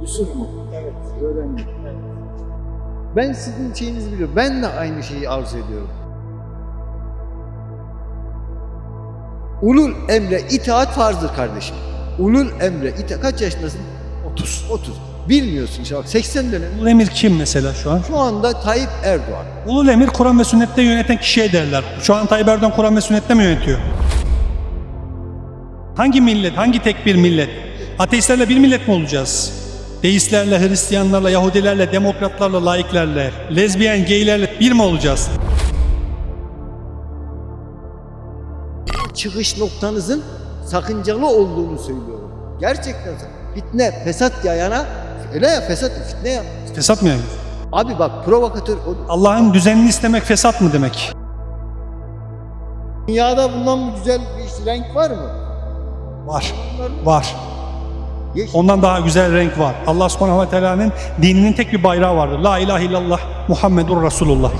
Yusuf mu? Evet. Öğrendim. Ben sizin şeyinizi biliyorum. Ben de aynı şeyi arzu ediyorum. Ulul emre itaat farzdır kardeşim. Ulul emre itaat. Kaç yaşındasın? 30. 30. Bilmiyorsun işte bak 80 dönem. Ulul emir kim mesela şu an? Şu anda Tayyip Erdoğan. Ulul emir Kur'an ve sünnette yöneten kişiye derler. Şu an Tayyip Erdoğan Kur'an ve sünnette mi yönetiyor? Hangi millet, hangi tek bir millet? Ateistlerle bir millet mi olacağız? Deistlerle, Hristiyanlarla, Yahudilerle, demokratlarla, laiklerle, lezbiyen, geylerle bir mi olacağız? Çıkış noktanızın sakıncalı olduğunu söylüyorum. Gerçekten fitne, fesat yayana öyle ya fesat, fitne ya. Fesat mı yani? Abi bak provokatör Allah'ın düzenini istemek fesat mı demek? dünyada bundan güzel bir renk var mı? Var. Var. Ondan daha güzel renk var. Allah subhanahu ve teala'nın dininin tek bir bayrağı vardır. La ilahe illallah Muhammedur Resulullah.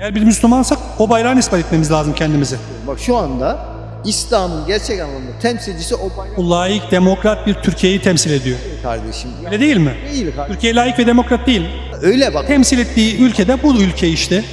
Eğer bir Müslümansak o bayrağı ispat etmemiz lazım kendimize. Bak şu anda İslam'ın gerçek anlamda temsilcisi o bayrak layık, demokrat bir Türkiye'yi temsil ediyor. kardeşim. Öyle değil mi? Değil kardeşim. Türkiye layık ve demokrat değil. Öyle bak. Temsil ettiği ülkede bu ülke işte.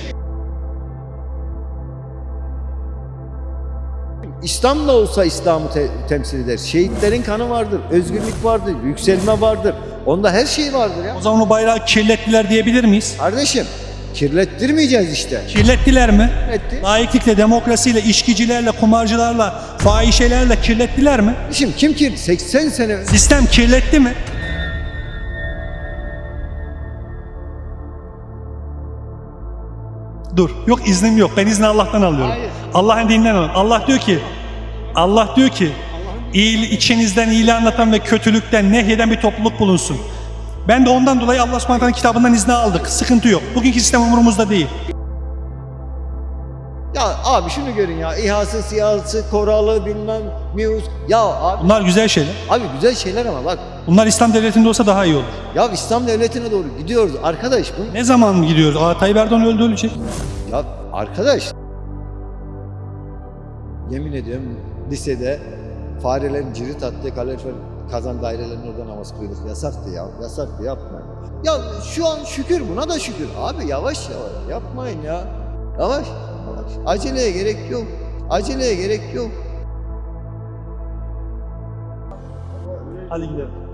İslam da olsa İslam'ı te- temsil eder. Şehitlerin kanı vardır, özgürlük vardır, yükselme vardır. Onda her şey vardır ya. O zaman o bayrağı kirlettiler diyebilir miyiz? Kardeşim kirlettirmeyeceğiz işte. Kirlettiler mi? Kirletti. Layıklıkla, demokrasiyle, içkicilerle, kumarcılarla, fahişelerle kirlettiler mi? Kardeşim kim ki 80 sene Sistem kirletti mi? Dur. Yok iznim yok. Ben izni Allah'tan alıyorum. Allah'ın dininden alıyorum. Allah diyor ki Allah diyor ki iyi, içinizden iyiliği anlatan ve kötülükten nehyeden bir topluluk bulunsun. Ben de ondan dolayı Allah subhanahu kitabından izni aldık. Sıkıntı yok. Bugünkü sistem umurumuzda değil. Abi şunu görün ya. İHA'sı, SİHA'sı, Koralı bilmem Mius. Ya abi, Bunlar güzel şeyler. abi güzel şeyler ama bak. Bunlar İslam devletinde olsa daha iyi olur. Ya İslam devletine doğru gidiyoruz arkadaş. Bu, Ne zaman gidiyoruz? Aa, Tayyip Erdoğan öldü ölecek. ya arkadaş. Yemin ediyorum lisede farelerin cirit attığı kalorifer kazan dairelerinin orada namaz kılıyorduk. Yasaktı ya. Yasaktı yapma. Ya şu an şükür buna da şükür. Abi yavaş yavaş yapmayın ya. Yavaş. Aceleye gerek yok. Aceleye gerek yok. Hadi gidelim.